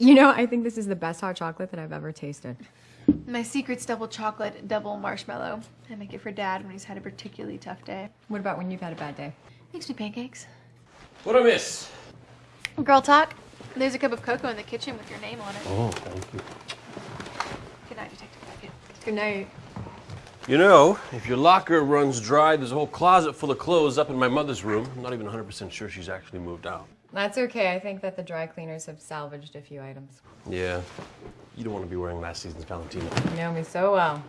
You know, I think this is the best hot chocolate that I've ever tasted. My secret's double chocolate, double marshmallow. I make it for Dad when he's had a particularly tough day. What about when you've had a bad day? Makes me pancakes. What I miss? Girl talk. There's a cup of cocoa in the kitchen with your name on it. Oh, thank you. Good night, Detective Beckett. Good night. You know, if your locker runs dry, there's a whole closet full of clothes up in my mother's room. I'm not even 100% sure she's actually moved out. That's okay. I think that the dry cleaners have salvaged a few items. Yeah. You don't want to be wearing last season's Valentino. You know me so well.